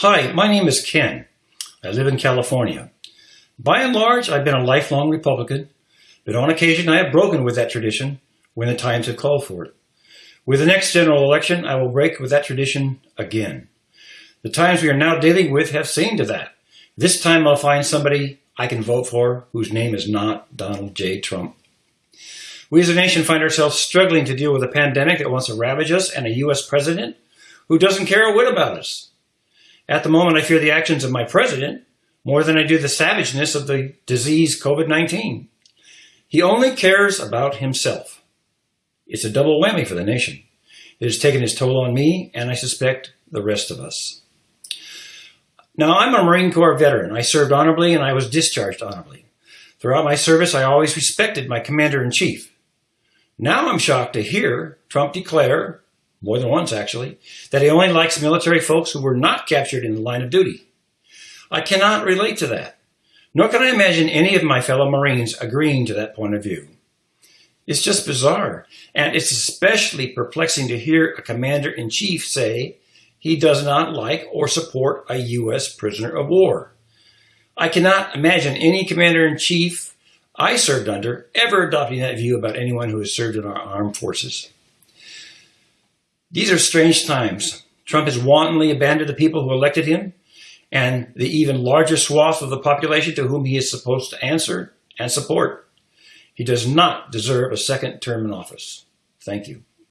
Hi, my name is Ken. I live in California. By and large, I've been a lifelong Republican, but on occasion I have broken with that tradition when the times have called for it. With the next general election, I will break with that tradition again. The times we are now dealing with have seen to that. This time I'll find somebody I can vote for whose name is not Donald J. Trump. We as a nation find ourselves struggling to deal with a pandemic that wants to ravage us and a U.S. president who doesn't care a whit about us. At the moment, I fear the actions of my president more than I do the savageness of the disease COVID-19. He only cares about himself. It's a double whammy for the nation. It has taken its toll on me, and I suspect the rest of us. Now, I'm a Marine Corps veteran. I served honorably and I was discharged honorably. Throughout my service, I always respected my commander-in-chief. Now I'm shocked to hear Trump declare more than once actually, that he only likes military folks who were not captured in the line of duty. I cannot relate to that, nor can I imagine any of my fellow Marines agreeing to that point of view. It's just bizarre, and it's especially perplexing to hear a commander-in-chief say he does not like or support a U.S. prisoner of war. I cannot imagine any commander-in-chief I served under ever adopting that view about anyone who has served in our armed forces. These are strange times. Trump has wantonly abandoned the people who elected him and the even larger swath of the population to whom he is supposed to answer and support. He does not deserve a second term in office. Thank you.